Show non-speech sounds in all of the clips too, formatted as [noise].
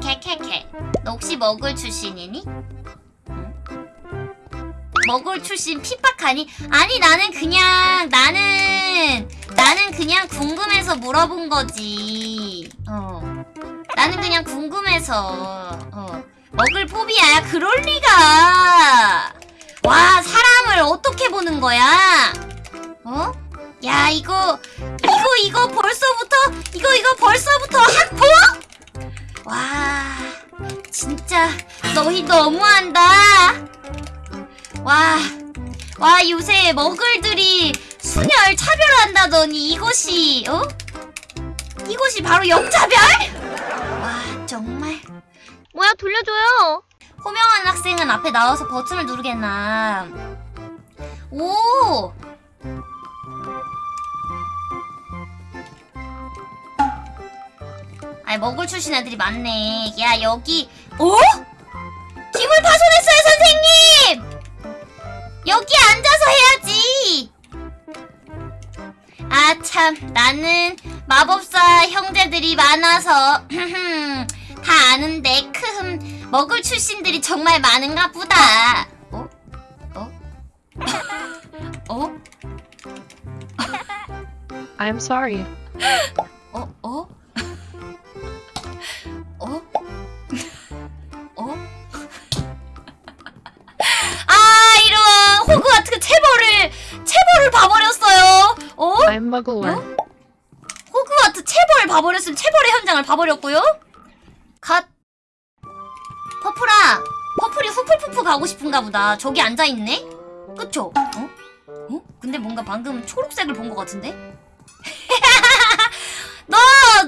캐캐캐캐 너 혹시 먹을 출신이니? 응? 먹을 출신 핍박하니? 아니 나는 그냥 나는 나는 그냥 궁금해서 물어본 거지 어 나는 그냥 궁금해서 어 먹을 포비아야 그럴 리가 와 사람을 어떻게 보는 거야 어? 야 이거 이거 이거 벌써부터 이거 이거 벌써부터 학폭? 와 진짜 너희 너무한다 와, 와 요새 머글들이 순혈 차별한다더니 이것이 어? 이것이 바로 역차별? 와 정말 뭐야 돌려줘요. 호명한 학생은 앞에 나와서 버튼을 누르겠나 오 아이 먹을 출신 애들이 많네 야 여기 어? 김을 파손했어요 선생님 여기 앉아서 해야지 아 참 나는 마법사 형제들이 많아서 [clears throat] 다 아는데 크흠 먹을 출신들이 정말 많은가 보다 어? 어? [laughs] 어? I'm sorry. 어? 어? 어? 어? I'm Muggler. 호그와트 체벌 봐버렸으면 체벌의 현장을 봐버렸고요 갓 퍼플아 퍼플이 후플푸프 가고 싶은가 보다 저기 앉아있네 그쵸? 어? 어? 근데 뭔가 방금 초록색을 본 것 같은데? [laughs] 너,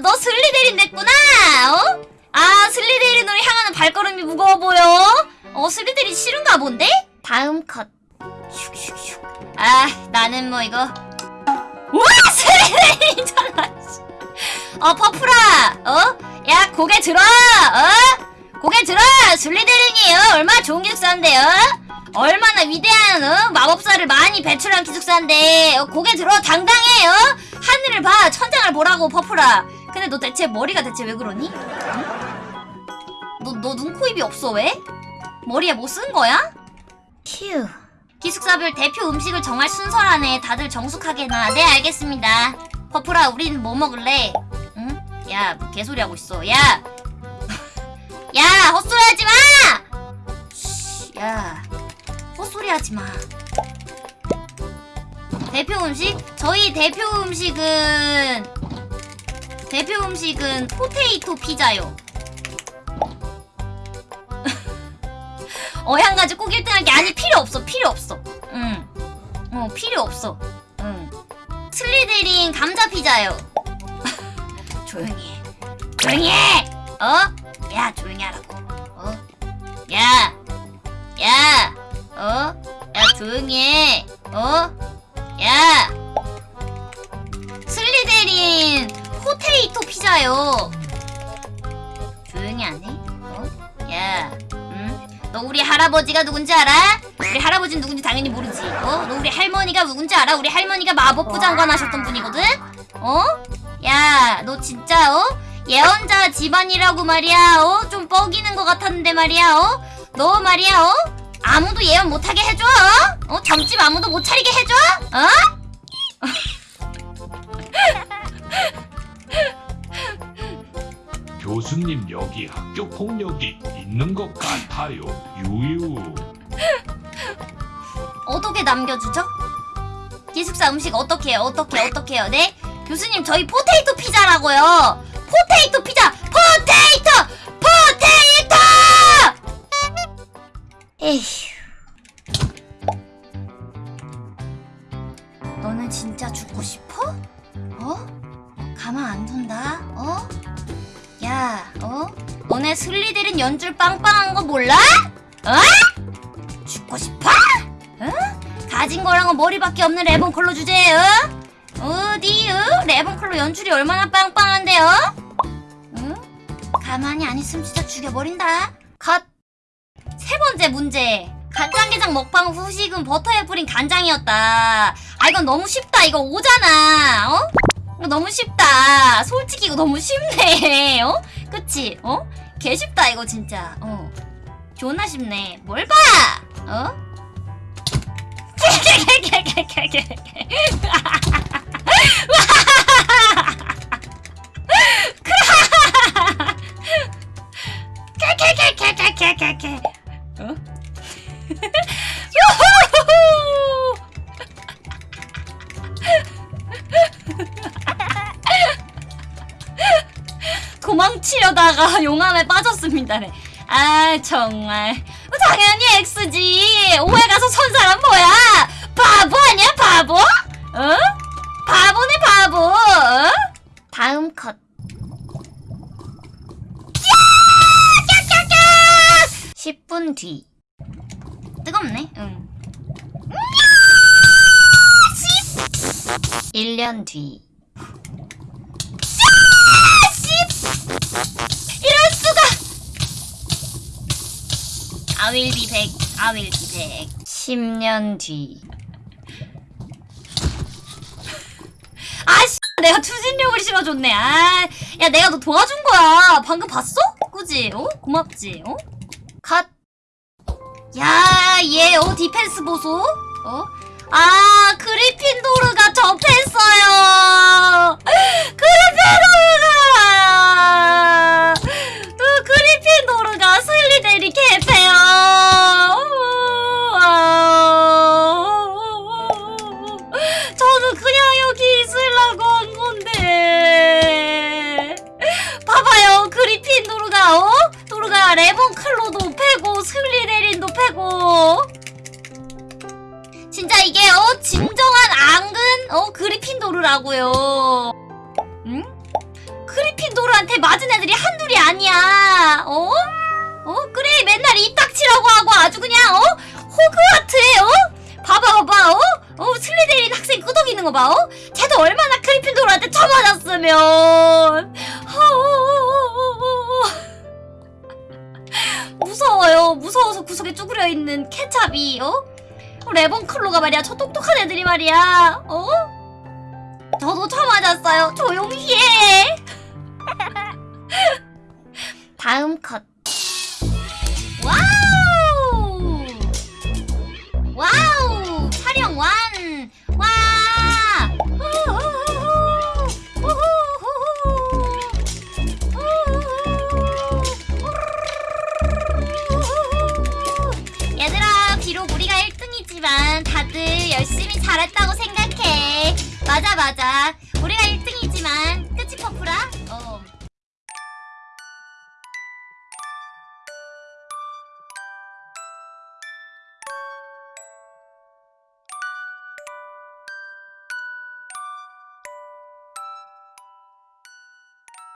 너 슬리데린 됐구나, 어? 아, 슬리데린으로 향하는 발걸음이 무거워 보여? 어, 슬리데린 싫은가 본데? 다음 컷. 슉슉슉. 아, 나는 뭐 이거. 와, 슬리데린이잖아, 씨. 어, 퍼플아, 어? 야, 고개 들어, 어? 고개 들어! 슬리데린이, 어? 얼마나 좋은 기숙사인데, 어? 얼마나 위대한, 어? 마법사를 많이 배출한 기숙사인데, 어? 고개 들어, 당당해, 어? 하늘을 봐, 천장을 보라고, 퍼플아. 근데 너 대체 머리가 대체 왜 그러니? 응? 너, 너 눈, 코, 입이 없어, 왜? 머리에 뭐 쓴 거야? 휴. 기숙사별 대표 음식을 정할 순서라네. 다들 정숙하게 나. 네, 알겠습니다. 퍼플아, 우린 뭐 먹을래? 응? 야, 뭐 개소리 하고 있어. 야! [laughs] 야, 헛소리 하지 마! 쉬, 야, 헛소리 하지 마. 대표 음식? 저희 대표 음식은 대표 음식은 포테이토 피자요. 어향 가지 꼭 1등할 게 아니 필요 없어 필요 없어. 응. 어 필요 없어. 응. 슬리데린 감자 피자요. [laughs] 조용히 해. 조용히 해. 어? 야 조용히 하라고. 어? 야. 야. 어? 야 조용히 해. 어? 야. 슬리데린 potato 피자요. 너 우리 할아버지가 누군지 알아? 우리 할아버지는 누군지 당연히 모르지. 어? 너 우리 할머니가 누군지 알아? 우리 할머니가 마법부 장관 하셨던 분이거든? 어? 야, 너 진짜 어? 예언자 집안이라고 말이야. 어? 좀 뻐기는 것 같았는데 말이야. 어? 너 말이야. 어? 아무도 예언 못하게 해줘. 어? 어? 점집 아무도 못 차리게 해줘. 어? 교수님 여기 학교 폭력이 있는 것 같아요. 유유. 어떻게 남겨주죠? 기숙사 음식 어떻게? 어떻게 어떻게 해요? 네? 교수님 저희 potato 피자라고요. potato 피자. potato. potato. 에휴. 너는 진짜 죽고 싶어? 어? 가만 안 둔다. 어? 야, 어? 너네 슬리들은 연줄 빵빵한 거 몰라? 어? 죽고 싶어? 어? 가진 거랑은 머리밖에 없는 레몬컬러 주제에 어? 어디 어? 레몬컬러 연출이 얼마나 빵빵한데요? 응? 가만히 안 있으면 진짜 죽여버린다 컷! 세 번째 문제 간장게장 먹방 후식은 버터에 뿌린 간장이었다 아 이건 너무 쉽다 이거 오잖아 어? 이거 너무 쉽다 솔직히 이거 너무 쉽네 [laughs] 어? 그치? 어? 개 쉽다 이거 진짜. 어. 존나 쉽네. 뭘 봐? 어? [laughs] 어? [laughs] 도망치려다가 [laughs] 용암에 빠졌습니다 네. 아 정말 당연히 X지. 오해 가서 선 사람 뭐야? 바보 아니야 바보? 어? 바보네 바보. 어? 다음 컷. 야! 10분 뒤. 뜨겁네. 응. 1년 뒤. 이럴 수가! I will be back. I will be back. 10년 뒤. 아 씨, 내가 추진력을 실어줬네. 아, 야, 내가 너 도와준 거야. 방금 봤어? 그지? 어? 고맙지? 어? 컷. 야, 얘, 어, 디펜스 보소? 어? 아, 그리핀도르가 접했어요! 어 그리핀도르라고요. 응? 그리핀도르한테 맞은 애들이 한둘이 아니야. 어? 어 그래 맨날 입 닥치라고 하고 아주 그냥 어 호그와트에 어 봐봐 봐봐 어? 어 슬리데린 학생 끄덕이는 거 봐. 어? 쟤도 얼마나 그리핀도르한테 쳐맞았으면. 어, 무서워요. 무서워서 구석에 쭈그려 있는 케찹이 어? 레본클로가 말이야. 저 똑똑한 애들이 말이야. 어? 저도 처음 맞았어요. 조용히 해. [laughs] 다음 컷